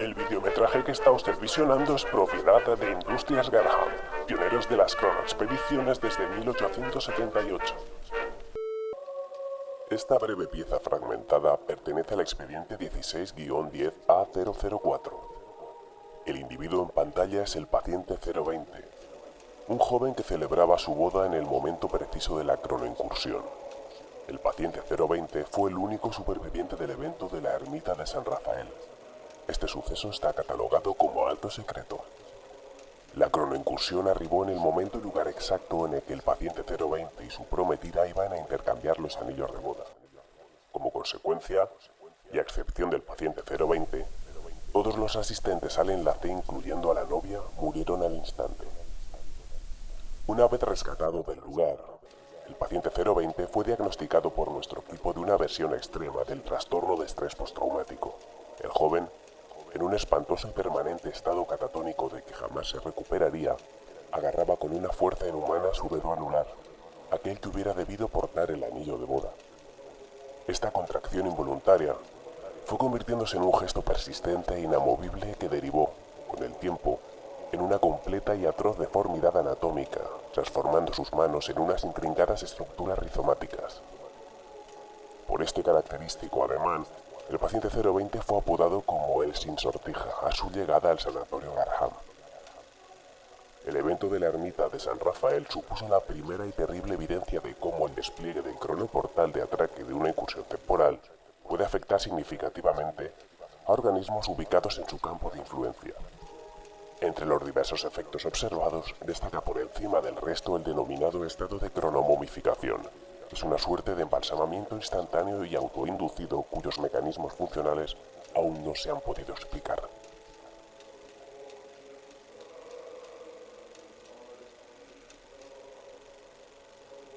El videometraje que está usted visionando es propiedad de Industrias Garham, pioneros de las cronoexpediciones desde 1878. Esta breve pieza fragmentada pertenece al expediente 16-10A004. El individuo en pantalla es el paciente 020, un joven que celebraba su boda en el momento preciso de la cronoincursión. El paciente 020 fue el único superviviente del evento de la ermita de San Rafael. Este suceso está catalogado como alto secreto. La cronoincursión arribó en el momento y lugar exacto en el que el paciente 020 y su prometida iban a intercambiar los anillos de boda. Como consecuencia, y a excepción del paciente 020, todos los asistentes al enlace, incluyendo a la novia, murieron al instante. Una vez rescatado del lugar, el paciente 020 fue diagnosticado por nuestro equipo de una versión extrema del trastorno de estrés postraumático. Espantoso y permanente estado catatónico de que jamás se recuperaría, agarraba con una fuerza inhumana su dedo anular, aquel que hubiera debido portar el anillo de boda. Esta contracción involuntaria fue convirtiéndose en un gesto persistente e inamovible que derivó, con el tiempo, en una completa y atroz deformidad anatómica, transformando sus manos en unas intrincadas estructuras rizomáticas. Por este característico ademán, el paciente 020 fue apodado como el sin sortija a su llegada al sanatorio Garham. El evento de la ermita de San Rafael supuso la primera y terrible evidencia de cómo el despliegue del cronoportal de atraque de una incursión temporal puede afectar significativamente a organismos ubicados en su campo de influencia. Entre los diversos efectos observados, destaca por encima del resto el denominado estado de cronomomificación, es una suerte de embalsamamiento instantáneo y autoinducido cuyos mecanismos funcionales aún no se han podido explicar.